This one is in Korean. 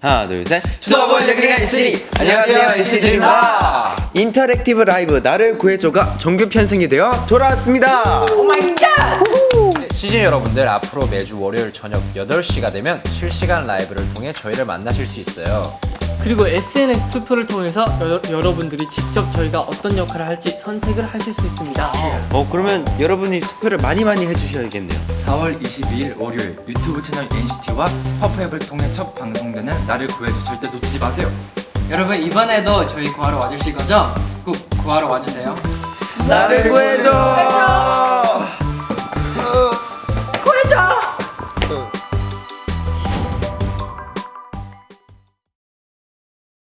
하나 둘셋 수다볼 얘기가 있으리. 안녕하세요, NCT입니다. interactive live 나를 구해줘가 정규 편성이 되어 돌아왔습니다 시즌 여러분들 앞으로 매주 월요일 저녁 8시가 되면 실시간 라이브를 통해 저희를 만나실 수 있어요. 그리고 SNS 투표를 통해서 여, 여러분들이 직접 저희가 어떤 역할을 할지 선택을 하실 수 있습니다. 어 그러면 여러분이 투표를 많이 많이 해주셔야겠네요 4월 22일 월요일 유튜브 채널 NCT와 퍼프앱을 통해 첫 방송되는 나를 구해줘 절대 놓치지 마세요. 여러분 이번에도 저희 구하러 와주실 거죠? 꼭 구하러 와주세요. 나를 구해줘